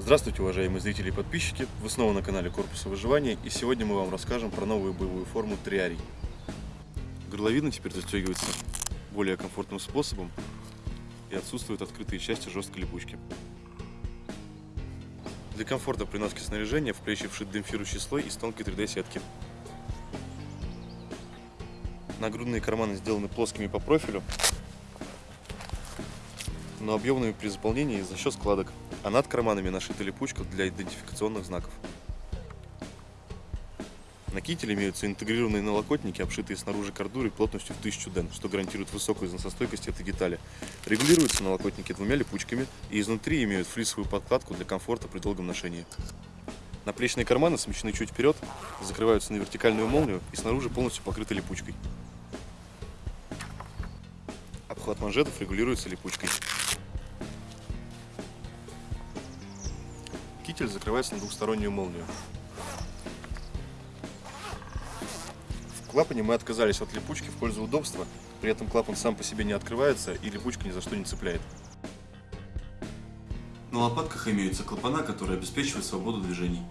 Здравствуйте, уважаемые зрители и подписчики! Вы снова на канале Корпуса выживания и сегодня мы вам расскажем про новую боевую форму Триарий. Горловина теперь застегивается более комфортным способом и отсутствуют открытые части жесткой липучки. Для комфорта при носке снаряжения в плечи вшит демпфирующий слой из тонкой 3D сетки. Нагрудные карманы сделаны плоскими по профилю, но объемными при заполнении за счет складок а над карманами нашита липучка для идентификационных знаков. На кителе имеются интегрированные налокотники, обшитые снаружи кордурой плотностью в 1000 ден, что гарантирует высокую износостойкость этой детали. Регулируются налокотники двумя липучками и изнутри имеют флисовую подкладку для комфорта при долгом ношении. Наплечные карманы смещены чуть вперед, закрываются на вертикальную молнию и снаружи полностью покрыты липучкой. Обхват манжетов регулируется липучкой. Китель закрывается на двухстороннюю молнию. В клапане мы отказались от липучки в пользу удобства, при этом клапан сам по себе не открывается и липучка ни за что не цепляет. На лопатках имеются клапана, которые обеспечивают свободу движений.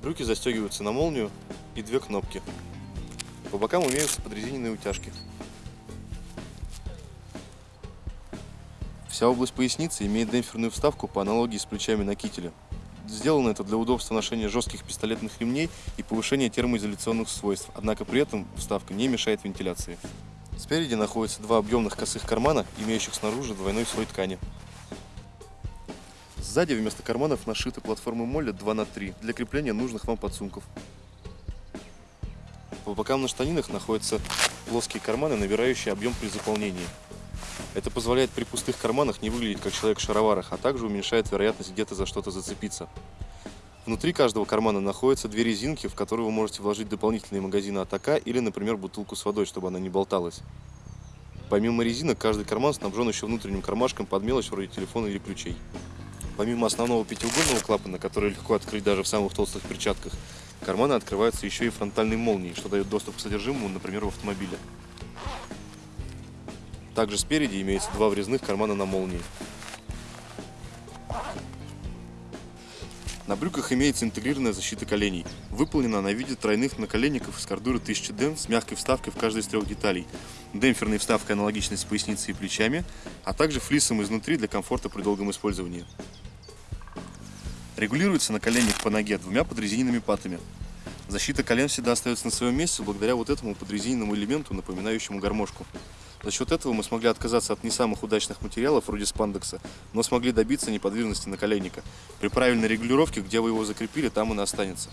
Брюки застегиваются на молнию и две кнопки. По бокам имеются подрезиненные утяжки. Вся область поясницы имеет демпферную вставку по аналогии с плечами на кителе. Сделано это для удобства ношения жестких пистолетных ремней и повышения термоизоляционных свойств, однако при этом вставка не мешает вентиляции. Спереди находятся два объемных косых кармана, имеющих снаружи двойной слой ткани. Сзади вместо карманов нашиты платформы Молли 2 на 3 для крепления нужных вам подсумков. По бокам на штанинах находятся плоские карманы, набирающие объем при заполнении. Это позволяет при пустых карманах не выглядеть как человек в шароварах, а также уменьшает вероятность где-то за что-то зацепиться. Внутри каждого кармана находятся две резинки, в которые вы можете вложить дополнительные магазины атака или, например, бутылку с водой, чтобы она не болталась. Помимо резинок, каждый карман снабжен еще внутренним кармашком под мелочь вроде телефона или ключей. Помимо основного пятиугольного клапана, который легко открыть даже в самых толстых перчатках, карманы открываются еще и фронтальной молнией, что дает доступ к содержимому, например, в автомобиле. Также спереди имеется два врезных кармана на молнии. На брюках имеется интегрированная защита коленей. Выполнена она в виде тройных наколенников из кордуры 1000 ден с мягкой вставкой в каждой из трех деталей. Демпферной вставкой аналогичной с поясницей и плечами, а также флисом изнутри для комфорта при долгом использовании. Регулируется наколенник по ноге двумя подрезиненными патами. Защита колен всегда остается на своем месте благодаря вот этому подрезиненному элементу, напоминающему гармошку. За счет этого мы смогли отказаться от не самых удачных материалов, вроде спандекса, но смогли добиться неподвижности наколенника. При правильной регулировке, где вы его закрепили, там он и останется.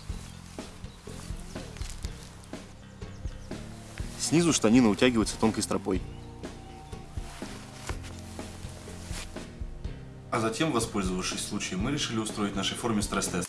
Снизу штанина утягивается тонкой стропой. А затем, воспользовавшись случаем, мы решили устроить нашей форме стресс-тест.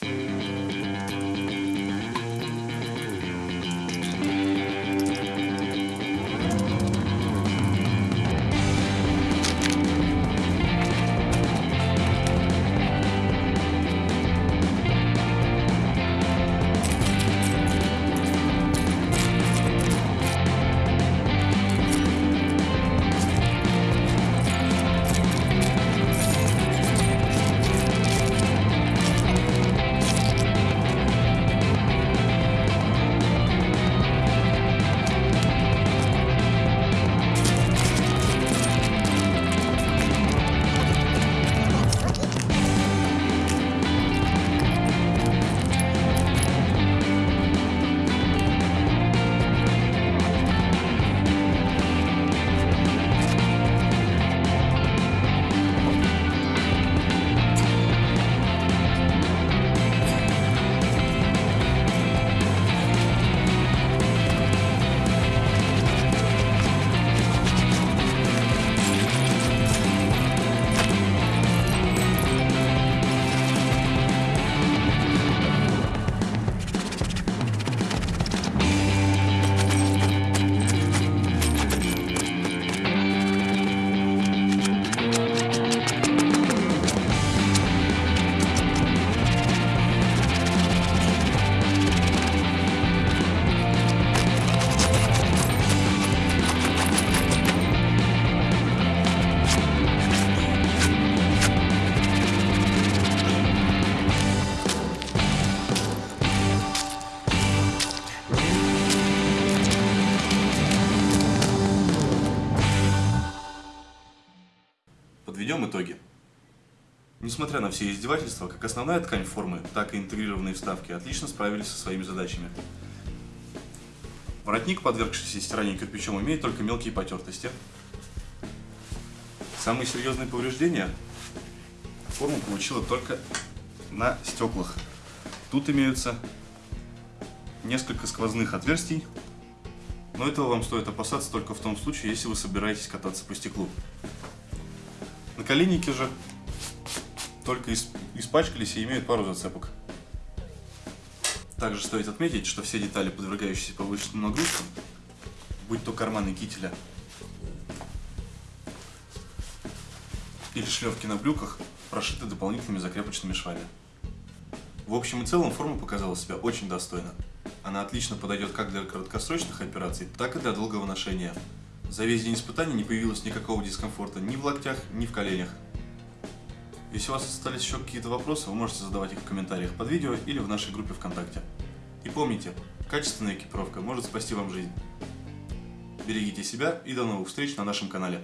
Подведем итоги. Несмотря на все издевательства, как основная ткань формы, так и интегрированные вставки отлично справились со своими задачами. Воротник, подвергшийся стиранию кирпичом, имеет только мелкие потертости. Самые серьезные повреждения форма получила только на стеклах. Тут имеются несколько сквозных отверстий, но этого вам стоит опасаться только в том случае, если вы собираетесь кататься по стеклу. Наколенники же только испачкались и имеют пару зацепок. Также стоит отметить, что все детали, подвергающиеся повышенным нагрузкам, будь то карманы кителя или шлевки на брюках, прошиты дополнительными закрепочными швами. В общем и целом форма показала себя очень достойно. Она отлично подойдет как для краткосрочных операций, так и для долгого ношения. За весь день испытаний не появилось никакого дискомфорта ни в локтях, ни в коленях. Если у вас остались еще какие-то вопросы, вы можете задавать их в комментариях под видео или в нашей группе ВКонтакте. И помните, качественная экипировка может спасти вам жизнь. Берегите себя и до новых встреч на нашем канале.